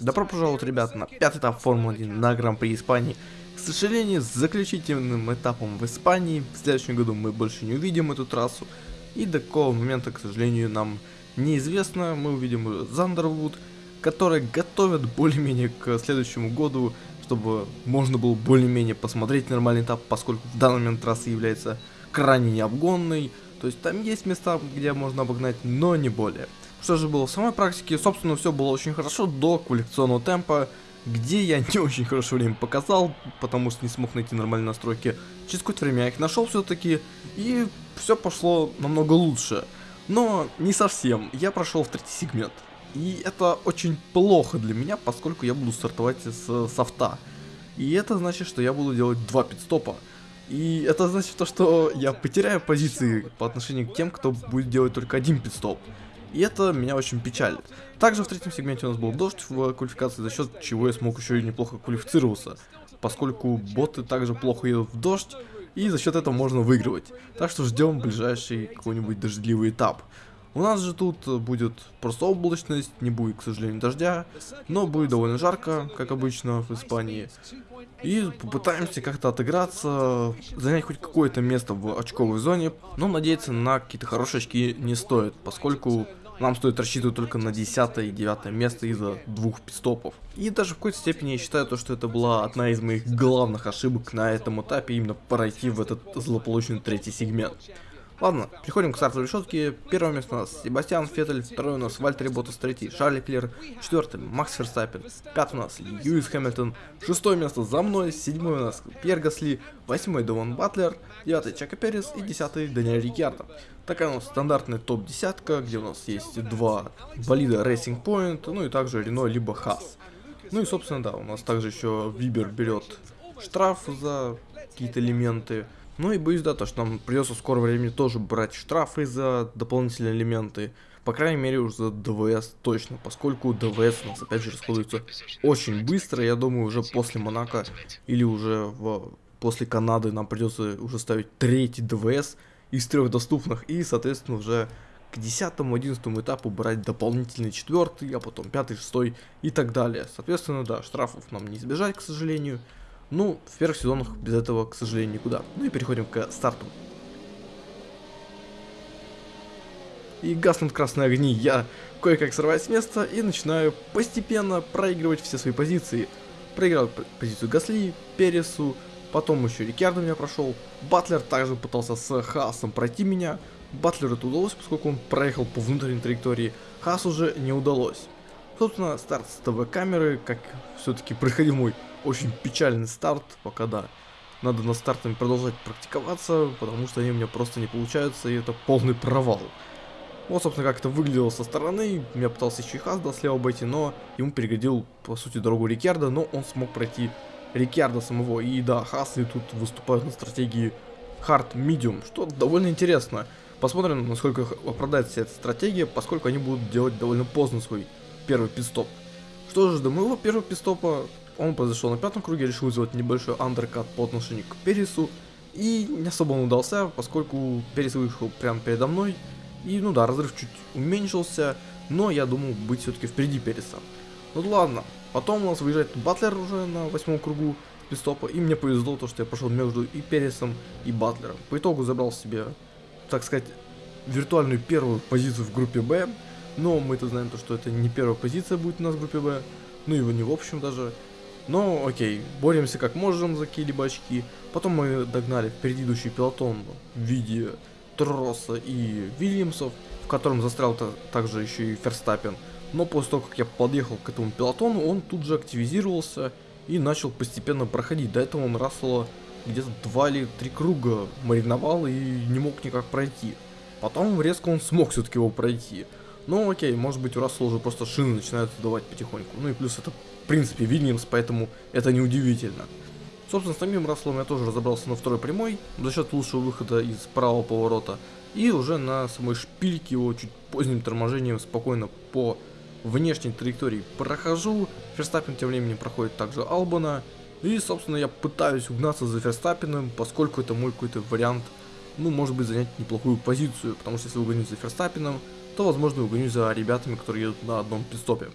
Добро пожаловать, ребят, на пятый этап Формулы-1 на Гран-при Испании. К сожалению, с заключительным этапом в Испании, в следующем году мы больше не увидим эту трассу. И до какого момента, к сожалению, нам неизвестно. Мы увидим Зандервуд, который готовят более-менее к следующему году, чтобы можно было более-менее посмотреть нормальный этап, поскольку в данный момент трасса является крайне необгонной. То есть там есть места, где можно обогнать, но не более. Что же было в самой практике? Собственно, все было очень хорошо до квалификационного темпа, где я не очень хорошо время показал, потому что не смог найти нормальные настройки. Через какое-то время я их нашел все-таки, и все пошло намного лучше. Но не совсем, я прошел в третий сегмент. И это очень плохо для меня, поскольку я буду стартовать с софта. И это значит, что я буду делать два пидстопа. И это значит то, что я потеряю позиции по отношению к тем, кто будет делать только один пидстоп. И это меня очень печалит. Также в третьем сегменте у нас был дождь в квалификации, за счет чего я смог еще и неплохо квалифицироваться. Поскольку боты также плохо едут в дождь, и за счет этого можно выигрывать. Так что ждем ближайший какой-нибудь дождливый этап. У нас же тут будет просто облачность, не будет, к сожалению, дождя, но будет довольно жарко, как обычно в Испании. И попытаемся как-то отыграться, занять хоть какое-то место в очковой зоне, но надеяться на какие-то хорошие очки не стоит, поскольку нам стоит рассчитывать только на 10 и 9 место из-за двух пистопов. И даже в какой-то степени я считаю то, что это была одна из моих главных ошибок на этом этапе, именно пройти в этот злополучный третий сегмент. Ладно, переходим к стартовой решетке. Первое место у нас Себастьян Феттель, второе у нас Вальтер Ботас, третий Шарли Клер, четвертый Макс Ферстаппин, пятый у нас Льюис Хэмилтон, шестое место за мной, седьмое у нас Пьер Гасли, восьмой Дован Батлер, девятый Чака Перес и десятый Даниэль Рикьярдо. Такая у нас стандартная топ-десятка, где у нас есть два болида Racing Point, ну и также Рено либо Хас. Ну и собственно да, у нас также еще Вибер берет штраф за какие-то элементы. Ну и боюсь, да, то, что нам придется в скором времени тоже брать штрафы за дополнительные элементы. По крайней мере, уже за ДВС точно, поскольку ДВС у нас опять же расходуется очень быстро. Я думаю, уже после Монако или уже в, после Канады нам придется уже ставить третий ДВС из трех доступных. И, соответственно, уже к 10-11 этапу брать дополнительный четвертый, а потом пятый, шестой и так далее. Соответственно, да, штрафов нам не избежать, к сожалению. Ну, в первых сезонах без этого, к сожалению, никуда. Ну и переходим к старту. И гаснут красные огни, я кое-как срываюсь с места и начинаю постепенно проигрывать все свои позиции. Проиграл позицию Гасли, Пересу, потом еще Рикардо меня прошел. Батлер также пытался с Хаасом пройти меня. Батлеру это удалось, поскольку он проехал по внутренней траектории. Хаас уже не удалось. Собственно, старт с ТВ-камеры, как все-таки проходил мой очень печальный старт, пока да. Надо на стартами продолжать практиковаться, потому что они у меня просто не получаются, и это полный провал. Вот, собственно, как это выглядело со стороны. Я пытался еще и Хазда слева обойти, но ему переградил, по сути, дорогу Рикьярда, но он смог пройти Рикьярда самого. И да, Хасли тут выступают на стратегии Hard Medium, что довольно интересно. Посмотрим, насколько оправдается эта стратегия, поскольку они будут делать довольно поздно свой первый пидстоп. Что же, до моего первого пидстопа он произошел на пятом круге, решил сделать небольшой андеркат по отношению к Пересу. И не особо он удался, поскольку Перес выехал прямо передо мной. И ну да, разрыв чуть уменьшился, но я думал быть все-таки впереди Переса. Ну ладно, потом у нас выезжает Батлер уже на восьмом кругу пистопа, и мне повезло то, что я прошел между и Пересом, и Батлером. По итогу забрал себе, так сказать, виртуальную первую позицию в группе Б, но мы-то знаем то, что это не первая позиция будет у нас в группе Б, ну его не в общем даже. Но окей, боремся как можем за какие-либо очки. Потом мы догнали впереди идущий пилотон в виде Тросса и Вильямсов, в котором застрял также еще и Ферстаппен. Но после того, как я подъехал к этому пилотону, он тут же активизировался и начал постепенно проходить. До этого он Рассела где-то два или три круга мариновал и не мог никак пройти. Потом резко он смог все-таки его пройти. Ну окей, может быть у Рассела уже просто шины начинают давать потихоньку. Ну и плюс это в принципе Вильямс, поэтому это неудивительно. Собственно, с самим Расселом я тоже разобрался на второй прямой, за счет лучшего выхода из правого поворота. И уже на самой шпильке его чуть поздним торможением спокойно по внешней траектории прохожу. Ферстаппин тем временем проходит также Албана. И, собственно, я пытаюсь угнаться за Ферстаппином, поскольку это мой какой-то вариант, ну, может быть, занять неплохую позицию. Потому что если угонюсь за Ферстаппином, то, возможно, угонюсь за ребятами, которые едут на одном пидстопе.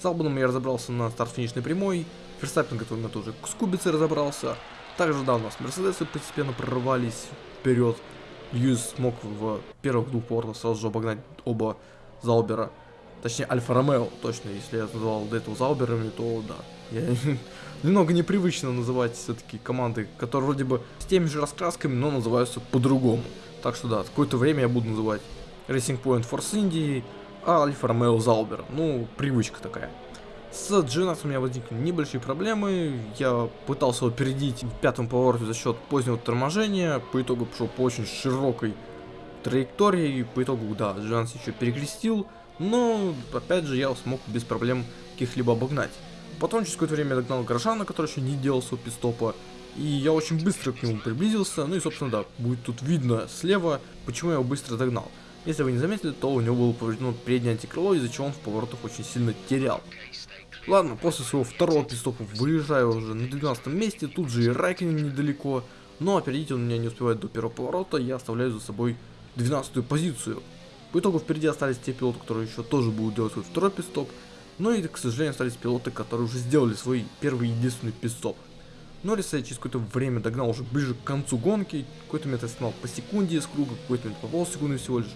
С Албаном я разобрался на старт-финишной прямой, Ферстаппин, который на тоже с Кубицей разобрался. Также, да, у нас Мерседесы постепенно прорывались вперед. Льюис смог в первых двух поворотах сразу же обогнать оба Заубера. Точнее, Альфа Ромео, точно, если я называл до этого Зауберами, то да. Я немного непривычно называть все-таки команды, которые вроде бы с теми же раскрасками, но называются по-другому. Так что да, какое-то время я буду называть Racing Point Force Indy, а Альфа Ромео. Ну, привычка такая. С G-Nax у меня возникли небольшие проблемы, я пытался его опередить в пятом повороте за счет позднего торможения, по итогу пошел по очень широкой траектории, по итогу, да, G-Nax еще перекрестил, но, опять же, я смог без проблем каких-либо обогнать. Потом через какое-то время догнал Горожана, который еще не делал своего пистопа, и я очень быстро к нему приблизился, ну и, собственно, да, будет тут видно слева, почему я его быстро догнал. Если вы не заметили, то у него было повреждено преднее антикрыло, из-за чего он в поворотах очень сильно терял. Ладно, после своего второго пистопа выезжаю уже на 12 месте, тут же и Райкин недалеко, но опередить он меня не успевает до первого поворота, я оставляю за собой 12 позицию. По итогу впереди остались те пилоты, которые еще тоже будут делать свой второй пистоп, но и, к сожалению, остались пилоты, которые уже сделали свой первый единственный пистоп. Норриса я через какое-то время догнал уже ближе к концу гонки, какой-то я снимал по секунде из круга, какой-то момент по полсекунды всего лишь.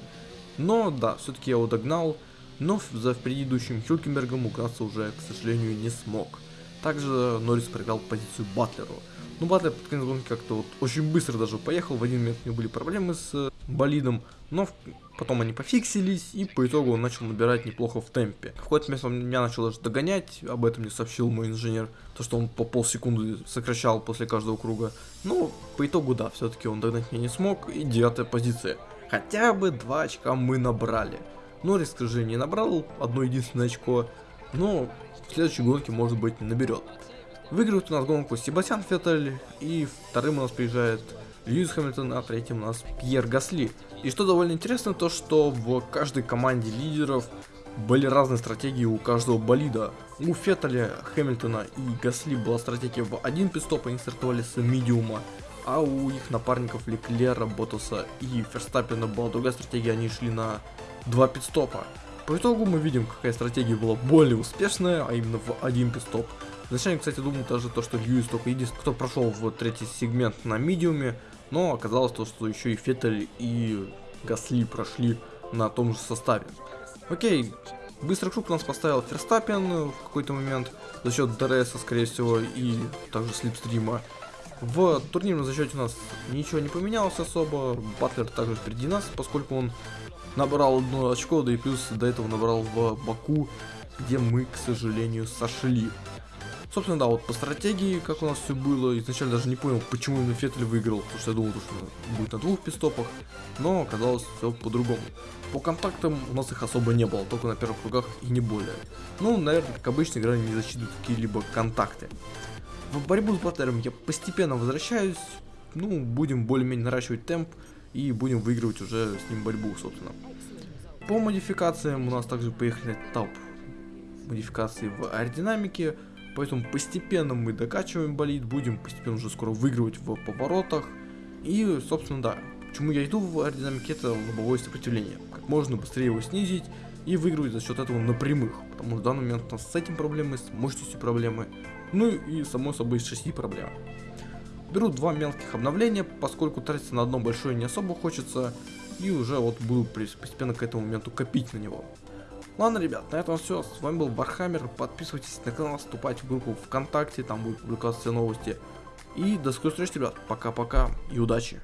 Но да, все-таки я его догнал, но за предыдущим Хюлькенбергом угнаться уже, к сожалению, не смог. Также Норрис проиграл позицию Батлеру. Ну, Батлер под конец гонки как-то вот очень быстро даже поехал, в один момент у него были проблемы с э, болидом, но потом они пофиксились, и по итогу он начал набирать неплохо в темпе. В какой-то момент он меня начал даже догонять, об этом не сообщил мой инженер, то что он по полсекунды сокращал после каждого круга. Но по итогу, да, все-таки он догнать меня не смог, и девятая позиция. Хотя бы два очка мы набрали. Норрис, к сожалению, не набрал одно единственное очко, но в следующей гонке, может быть, наберет. Выигрывает у нас гонку Себастьян Феттель, и вторым у нас приезжает Льюис Хэмилтон, а третьим у нас Пьер Гасли. И что довольно интересно, то что в каждой команде лидеров были разные стратегии у каждого болида. У Феттеля, Хэмилтона и Гасли была стратегия в один пистоп, они стартовали с медиума, а у их напарников Леклера, Ботаса и Ферстаппина была другая стратегия, они шли на два пидстопа. По итогу мы видим, какая стратегия была более успешная, а именно в один пидстоп. Изначально, кстати, думал даже то, что Льюис только единственный, кто прошел в третий сегмент на медиуме, но оказалось то, что еще и Феттель и Гасли прошли на том же составе. Окей, быстрый круг нас поставил Ферстаппен в какой-то момент за счет DRS, скорее всего, и также slipstream а. В турнирном зачете у нас ничего не поменялось особо, Батлер также впереди нас, поскольку он набрал одно очко, да и плюс до этого набрал в Баку, где мы, к сожалению, сошли. Собственно, да, вот по стратегии, как у нас все было, изначально даже не понял, почему именно Феттель выиграл, потому что я думал, что будет на двух пит-стопах, но оказалось все по-другому. По контактам у нас их особо не было, только на первых кругах и не более. Ну, наверное, как обычно, играли не засчитывают какие-либо контакты. В борьбу с Батлером я постепенно возвращаюсь, ну, будем более-менее наращивать темп, и будем выигрывать уже с ним борьбу, собственно. По модификациям у нас также поехали этап модификации в аэродинамике, поэтому постепенно мы докачиваем болид, будем постепенно уже скоро выигрывать в поворотах. И, собственно, да, почему я иду в аэродинамике, это лобовое сопротивление. Как можно быстрее его снизить и выигрывать за счет этого на прямых. Потому что в данный момент у нас с этим проблемы, с мощностью проблемы, ну и само собой с шасси проблемы. Беру два мелких обновления, поскольку тратиться на одно большое не особо хочется, и уже вот буду постепенно к этому моменту копить на него. Ладно, ребят, на этом все. С вами был Вархаммер. Подписывайтесь на канал, вступайте в группу ВКонтакте, там будут все новости. И до скорых встреч, ребят. Пока-пока и удачи.